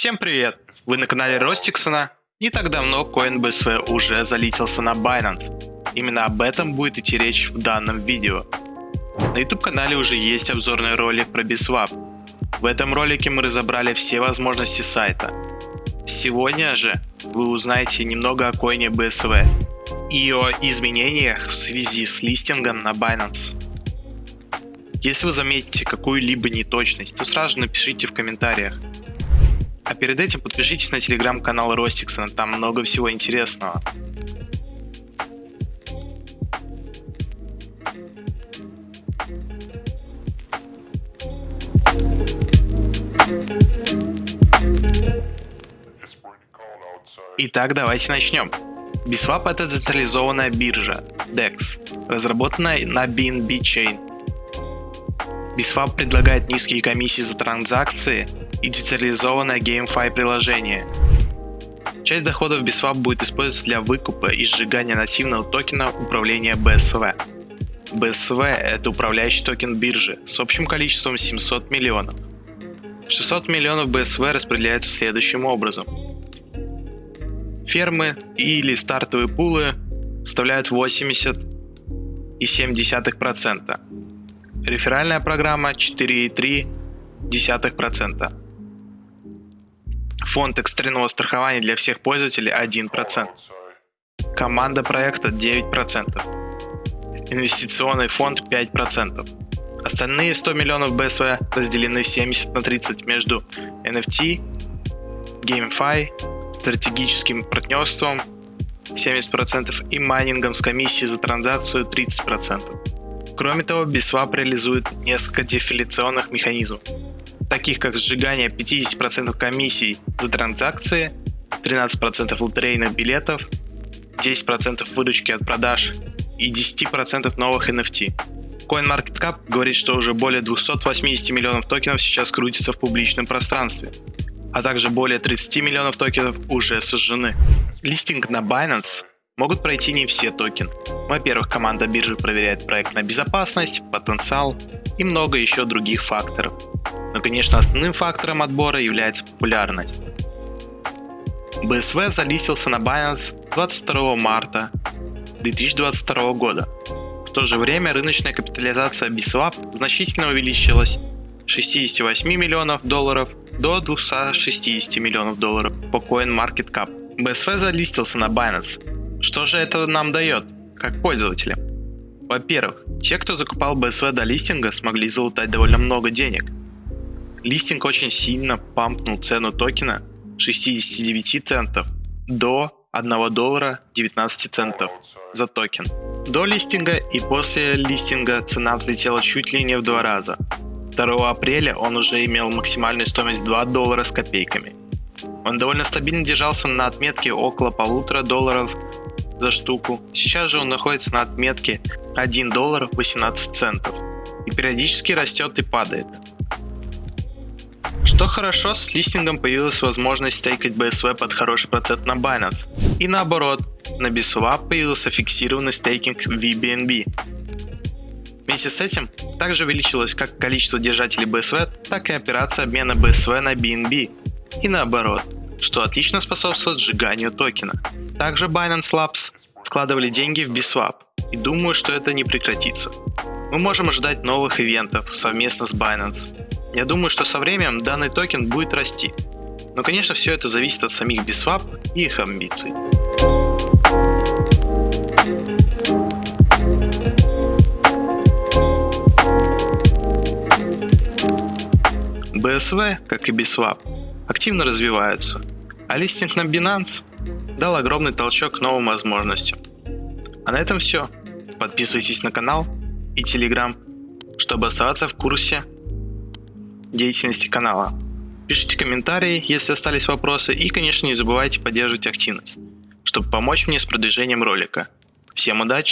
Всем привет! Вы на канале Ростиксона. Не так давно CoinBSV уже залетелся на Binance. Именно об этом будет идти речь в данном видео. На YouTube канале уже есть обзорный ролик про BSwap. В этом ролике мы разобрали все возможности сайта. Сегодня же вы узнаете немного о коине BSV и о изменениях в связи с листингом на Binance. Если вы заметите какую-либо неточность, то сразу напишите в комментариях. А перед этим подпишитесь на телеграм-канал Ростиксона, там много всего интересного. Итак, давайте начнем. Biswap это децентрализованная биржа DEX, разработанная на BNB Chain. Biswap предлагает низкие комиссии за транзакции и децентрализованное GameFi приложение. Часть доходов Biswap будет использоваться для выкупа и сжигания нативного токена управления BSV. BSV – это управляющий токен биржи с общим количеством 700 миллионов. 600 миллионов BSV распределяются следующим образом. Фермы или стартовые пулы составляют 80,7%. Реферальная программа 4,3%. Фонд экстренного страхования для всех пользователей 1%. Команда проекта 9%. Инвестиционный фонд 5%. Остальные 100 миллионов BSV разделены 70 на 30 между NFT, GameFi, стратегическим партнерством 70% и майнингом с комиссией за транзакцию 30%. Кроме того, Biswap реализует несколько дефиляционных механизмов, таких как сжигание 50% комиссий за транзакции, 13% лотерейных билетов, 10% выручки от продаж и 10% новых NFT. CoinMarketCap говорит, что уже более 280 миллионов токенов сейчас крутится в публичном пространстве, а также более 30 миллионов токенов уже сожжены. Листинг на Binance могут пройти не все токены. Во-первых, команда биржи проверяет проект на безопасность, потенциал и много еще других факторов. Но, конечно, основным фактором отбора является популярность. BSV залистился на Binance 22 марта 2022 года. В то же время рыночная капитализация BSwap значительно увеличилась с 68 миллионов долларов до 260 миллионов долларов по CoinMarketCap. BSV залистился на Binance. Что же это нам дает, как пользователям? Во-первых, те, кто закупал BSV до листинга, смогли залутать довольно много денег – Листинг очень сильно пампнул цену токена 69 центов до 1 доллара 19 центов за токен. До листинга и после листинга цена взлетела чуть ли не в два раза. 2 апреля он уже имел максимальную стоимость 2 доллара с копейками. Он довольно стабильно держался на отметке около полутора долларов за штуку. Сейчас же он находится на отметке 1 доллар 18 центов и периодически растет и падает. Что хорошо, с листингом появилась возможность стейкать BSV под хороший процент на Binance. И наоборот, на BSwap появился фиксированный стейкинг VBNB. Вместе с этим также увеличилось как количество держателей BSV, так и операция обмена BSV на BNB. И наоборот, что отлично способствует сжиганию токена. Также Binance Labs вкладывали деньги в BSwap, и думаю, что это не прекратится. Мы можем ожидать новых ивентов совместно с Binance, я думаю, что со временем данный токен будет расти. Но, конечно, все это зависит от самих Biswap и их амбиций. BSV, как и Biswap, активно развиваются, а листинг на Binance дал огромный толчок к новым возможностям. А на этом все. Подписывайтесь на канал и Telegram, чтобы оставаться в курсе деятельности канала. Пишите комментарии, если остались вопросы, и, конечно, не забывайте поддерживать активность, чтобы помочь мне с продвижением ролика. Всем удачи!